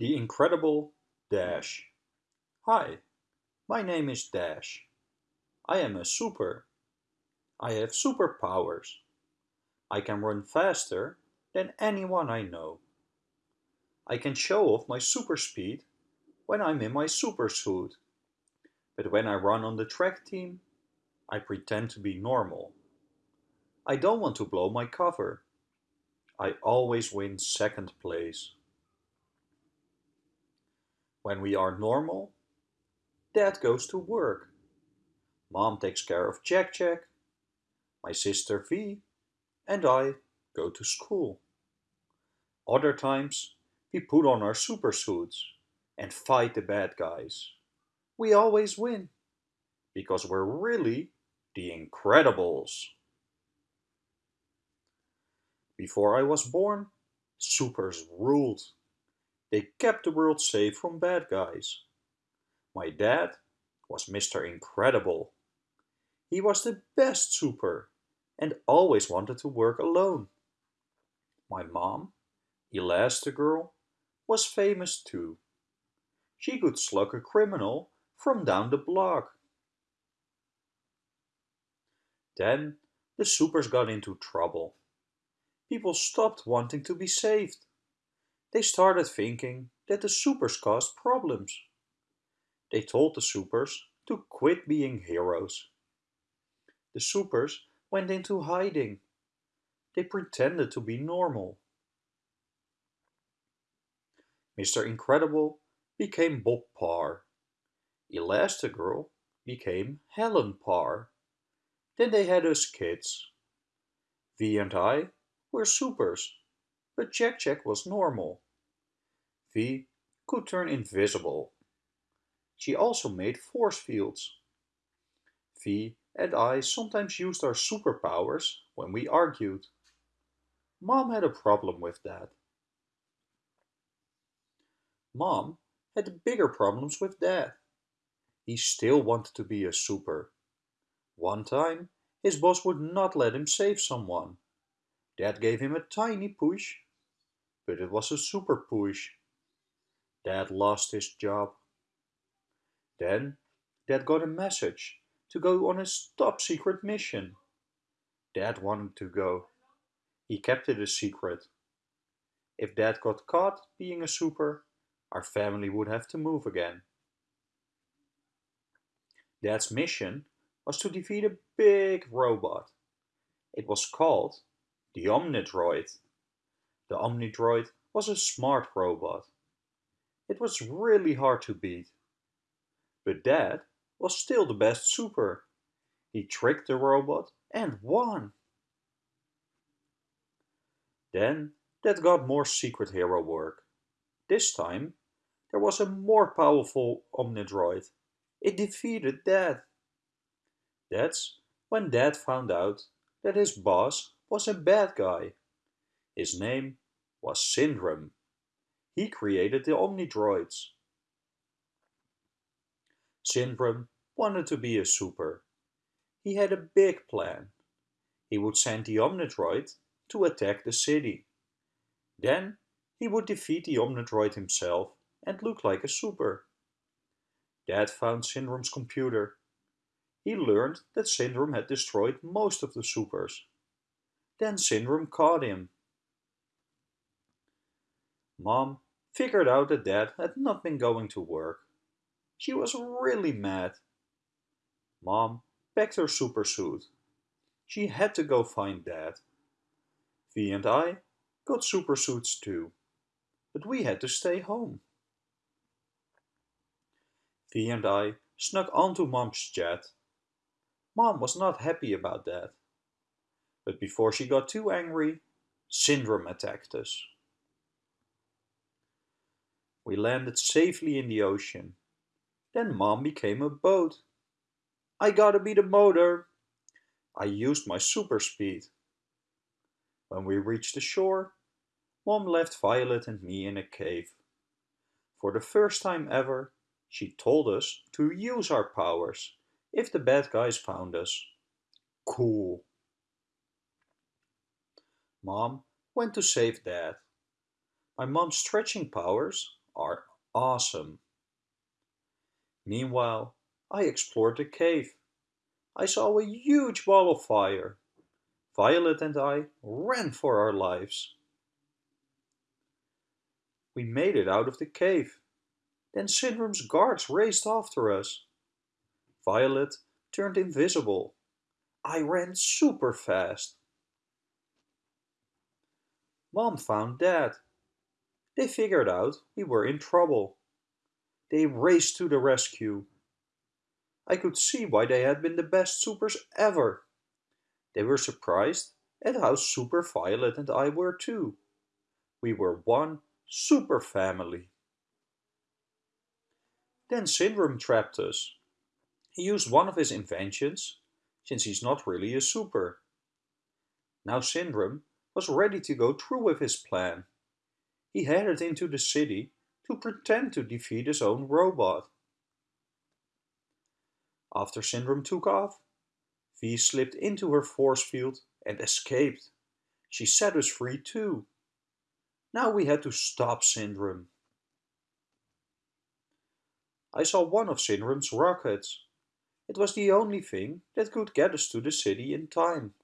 The Incredible Dash Hi, my name is Dash. I am a super. I have superpowers. I can run faster than anyone I know. I can show off my super speed when I'm in my super suit. But when I run on the track team, I pretend to be normal. I don't want to blow my cover. I always win second place. When we are normal, Dad goes to work. Mom takes care of Jack Jack. My sister V and I go to school. Other times, we put on our super suits and fight the bad guys. We always win because we're really the Incredibles. Before I was born, supers ruled. They kept the world safe from bad guys. My dad was Mr. Incredible. He was the best super and always wanted to work alone. My mom, Elastigirl, was famous too. She could slug a criminal from down the block. Then the supers got into trouble. People stopped wanting to be saved. They started thinking that the supers caused problems. They told the supers to quit being heroes. The supers went into hiding. They pretended to be normal. Mr. Incredible became Bob Parr. Elastigirl became Helen Parr. Then they had us kids. V and I were supers, but Jack Jack was normal. V could turn invisible. She also made force fields. V and I sometimes used our superpowers when we argued. Mom had a problem with that. Mom had bigger problems with Dad. He still wanted to be a super. One time, his boss would not let him save someone. Dad gave him a tiny push, but it was a super push. Dad lost his job. Then, Dad got a message to go on his top secret mission. Dad wanted to go. He kept it a secret. If Dad got caught being a super, our family would have to move again. Dad's mission was to defeat a big robot. It was called the Omnidroid. The Omnidroid was a smart robot. It was really hard to beat. But Dad was still the best super. He tricked the robot and won. Then Dad got more secret hero work. This time there was a more powerful Omnidroid. It defeated Dad. That's when Dad found out that his boss was a bad guy. His name was Syndrome. He created the Omnidroids. Syndrome wanted to be a super. He had a big plan. He would send the Omnidroid to attack the city. Then he would defeat the Omnidroid himself and look like a super. Dad found Syndrome's computer. He learned that Syndrome had destroyed most of the supers. Then Syndrome caught him. Mom figured out that Dad had not been going to work. She was really mad. Mom packed her super suit. She had to go find Dad. V and I got super suits too, but we had to stay home. V and I snuck onto Mom's jet. Mom was not happy about that. But before she got too angry, Syndrome attacked us. We landed safely in the ocean. Then Mom became a boat. I gotta be the motor. I used my super speed. When we reached the shore, Mom left Violet and me in a cave. For the first time ever, she told us to use our powers if the bad guys found us. Cool. Mom went to save Dad. My mom's stretching powers are awesome. Meanwhile, I explored the cave. I saw a huge ball of fire. Violet and I ran for our lives. We made it out of the cave. Then Syndrome's guards raced after us. Violet turned invisible. I ran super fast. Mom found Dad. They figured out we were in trouble. They raced to the rescue. I could see why they had been the best supers ever. They were surprised at how super Violet and I were too. We were one super family. Then Syndrome trapped us. He used one of his inventions, since he's not really a super. Now Syndrome was ready to go through with his plan. He headed into the city to pretend to defeat his own robot. After Syndrome took off, V slipped into her force field and escaped. She set us free too. Now we had to stop Syndrome. I saw one of Syndrome's rockets. It was the only thing that could get us to the city in time.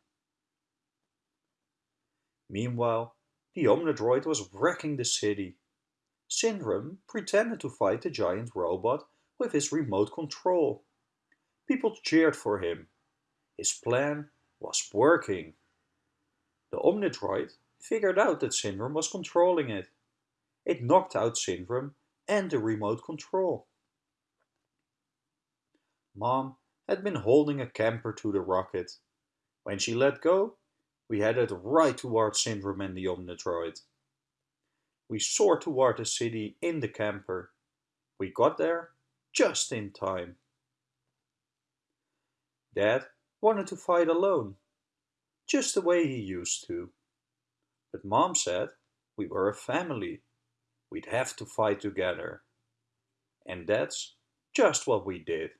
Meanwhile, the Omnidroid was wrecking the city. Syndrome pretended to fight the giant robot with his remote control. People cheered for him. His plan was working. The Omnidroid figured out that Syndrome was controlling it. It knocked out Syndrome and the remote control. Mom had been holding a camper to the rocket. When she let go, we headed right toward Syndrome and the Omnidroid. We soared toward the city in the camper. We got there just in time. Dad wanted to fight alone, just the way he used to. But Mom said we were a family. We'd have to fight together. And that's just what we did.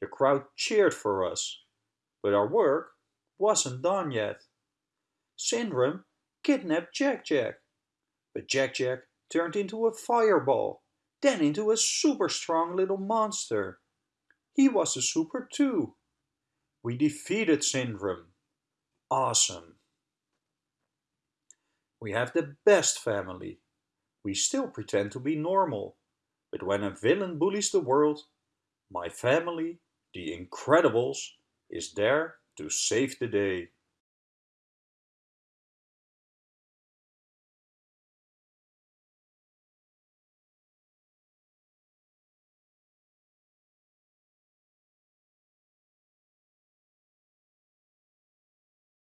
The crowd cheered for us, but our work wasn't done yet. Syndrome kidnapped Jack Jack, but Jack Jack turned into a fireball, then into a super strong little monster. He was a super too. We defeated Syndrome. Awesome. We have the best family. We still pretend to be normal, but when a villain bullies the world, my family, the Incredibles, is there to save the day.